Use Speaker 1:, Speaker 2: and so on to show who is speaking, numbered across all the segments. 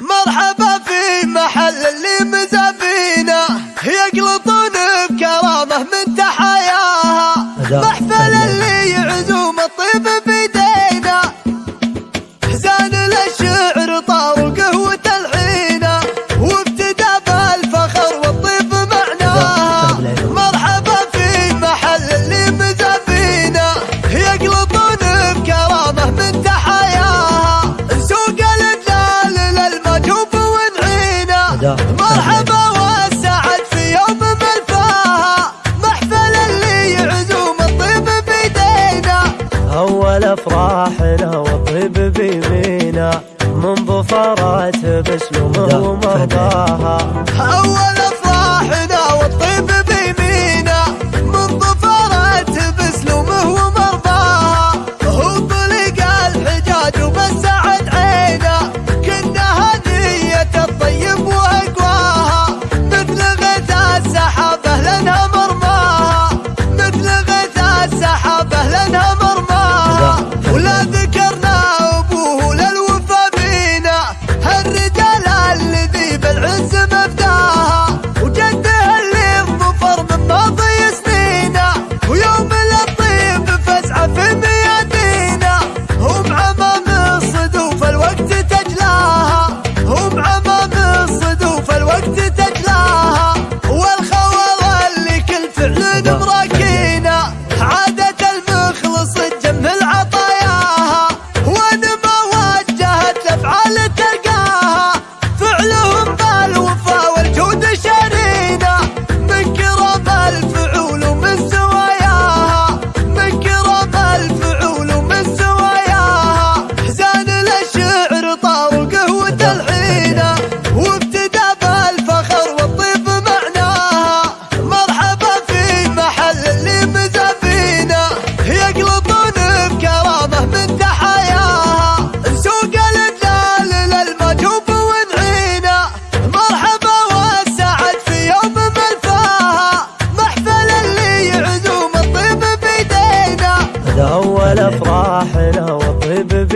Speaker 1: مرحبا في محل اللي مزافينا. يقلطون بكرامة من تحياها محفل القلب بيمينه من
Speaker 2: ظفرات بس ومرضاها
Speaker 1: هو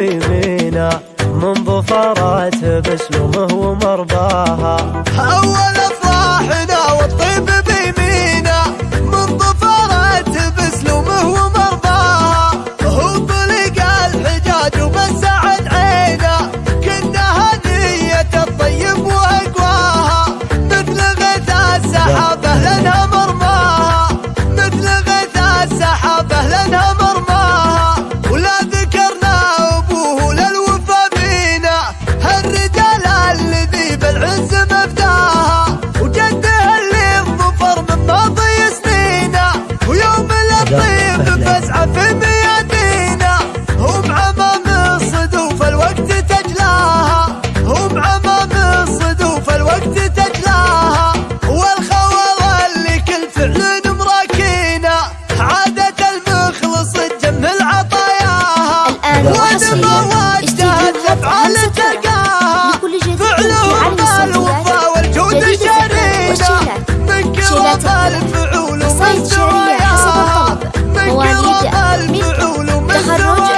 Speaker 1: في مينا من
Speaker 2: ظفرات
Speaker 3: بسلمها
Speaker 1: على
Speaker 3: وحصريا
Speaker 1: اشتداد
Speaker 3: افعال
Speaker 1: الترقى
Speaker 3: لكل جديد في عالم
Speaker 1: الصوتيات
Speaker 3: والجودة
Speaker 1: من كرة الفعول ومن
Speaker 3: سوايا حسب الطلب مواليد ملك تخرج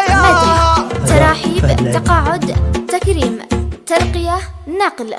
Speaker 3: تراحيب تقاعد تكريم ترقية نقل